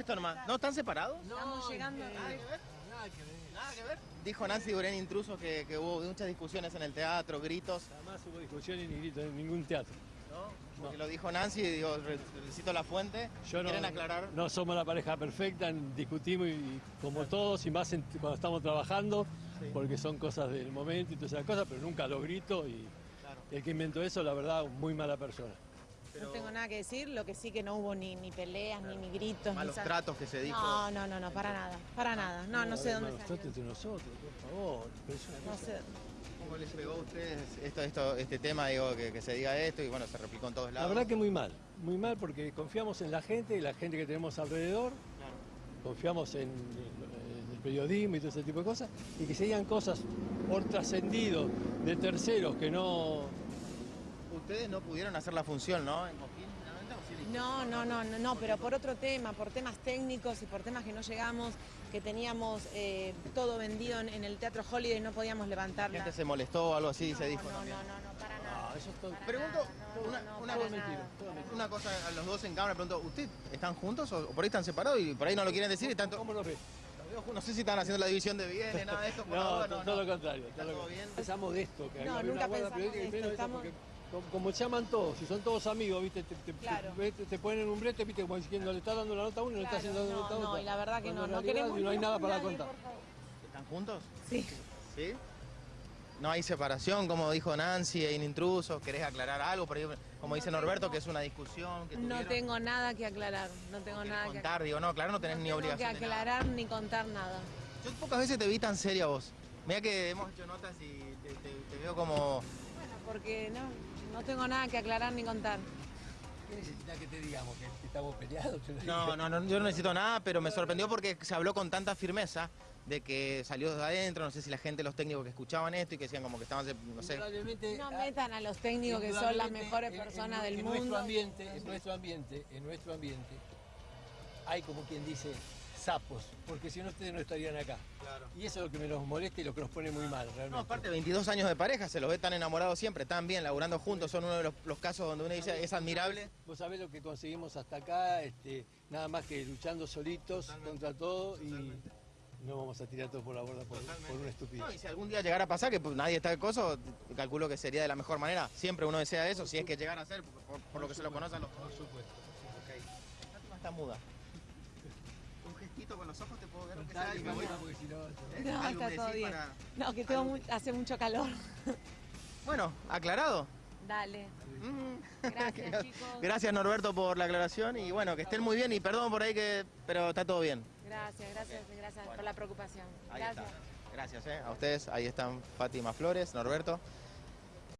esto nomás. ¿No están separados? Estamos llegando. Nada que ver. Nada que ver. Dijo Nancy Durén Intrusos que, que hubo muchas discusiones en el teatro, gritos. Jamás hubo discusiones ni gritos en ningún teatro. ¿no? Porque lo dijo Nancy, digo, re- recito la fuente. Yo no, ¿Quieren aclarar? no somos la pareja perfecta, discutimos y, y como todos, y más en- cuando estamos trabajando, porque son cosas del momento y todas esas cosas, pero nunca los grito y Claro. el que inventó eso, la verdad, muy mala persona. No tengo nada que decir, lo que sí que no hubo ni, ni peleas, ni, ni gritos. Malos ni tratos que se dijo. No, no, no, no, para nada, para nada. No, no sé dónde Nosotros salió. entre nosotros, por favor. No cosa- sé. ¿Cómo les pegó a ustedes esto, esto, este tema, digo, que, que se diga esto y bueno, se replicó en todos La lados? verdad que muy mal, muy mal porque confiamos en la gente y la gente que tenemos alrededor, Claro. confiamos en, en el periodismo y todo ese tipo de cosas, y que se digan cosas por trascendido de terceros que no... Ustedes no pudieron hacer la función, ¿no? En Coquín, finalmente, ¿o sí? No, no, no, no, no, pero por otro tema, por temas técnicos y por temas que no llegamos, que teníamos eh, todo vendido en, en el Teatro Holiday y no podíamos La levantarla. gente se molestó o algo así, no, se dijo no, también. no, no, no, para nada. Ah, eso es todo- Para Pregunto, nada, no, una, no, cosa, nada. una cosa a los dos en cámara, pregunto, ¿ustedes están juntos o por ahí están separados y por ahí no lo quieren decir? Y tanto, ¿Cómo lo ves? no sé si están haciendo la división de bienes, nada de esto. por No, ahora, to- todo lo contrario. ¿Está todo bien? Pensamos de esto, que No, nunca pensamos de esto, estamos- porque como, como se llaman todos, si son todos amigos, ¿viste? Te, te- Claro. te- te- te ponen un brete, ¿viste? Como diciendo, le está dando la nota a uno y le está Claro, haciendo la no, nota a no, otro. y la verdad que Cuando no, en no queremos no hay nada para nadie, contar. ¿Están juntos? Sí. ¿Sí? No hay separación, como dijo Nancy, hay intrusos. ¿Querés aclarar algo? Por ahí, como dice Norberto, que es una discusión. Que No tengo nada que aclarar, no tengo ¿Querés nada que contar, digo, no, claro, no tenés no ni obligación. que de nada. aclarar ni contar nada. Yo pocas veces te vi tan seria vos. Mira que hemos hecho notas y te, te- te veo como. Porque no, no tengo nada que aclarar ni contar. ¿Qué necesitas que te digamos? ¿Que, estamos peleados? No, no, no, yo no necesito nada, pero me sorprendió porque se habló con tanta firmeza de que salió de adentro, no sé si la gente, los técnicos que escuchaban esto y que decían como que estaban, no sé. No ah, metan a los técnicos que son las mejores en- en- personas del en mundo. Nuestro ambiente, en nuestro ambiente, en nuestro ambiente, hay como quien dice sapos, porque si no ustedes no estarían acá. Claro. Y eso es lo que me nos molesta y lo que nos pone muy mal, realmente. No, aparte 22 años de pareja, se los ve tan enamorados siempre, tan bien, laburando juntos, son uno de los, los casos donde uno dice es admirable. Vos sabés lo que conseguimos hasta acá, este, nada más que luchando solitos contra todo y no vamos a tirar todo por la borda por, por una estupidez. No, y si algún día llegara a pasar que pues, nadie está el coso, calculo que sería de la mejor manera. Siempre uno desea eso, si es que llegara a ser, por, por- por lo que se lo conoce a los Por supuesto. Ok. Fátima está muda. Aunque sea no- ¿Eh? No, ¿Algo está todo bien. para- No, que tengo mu- hace mucho calor. Bueno, aclarado. Dale. Mm. Gracias, chicos. Gracias Norberto por la aclaración y bueno, que estén muy bien y perdón por ahí que, pero está todo bien. Gracias, gracias, gracias por la preocupación. Ahí Gracias. está. Gracias, eh. A ustedes, ahí están Fátima Flores, Norberto.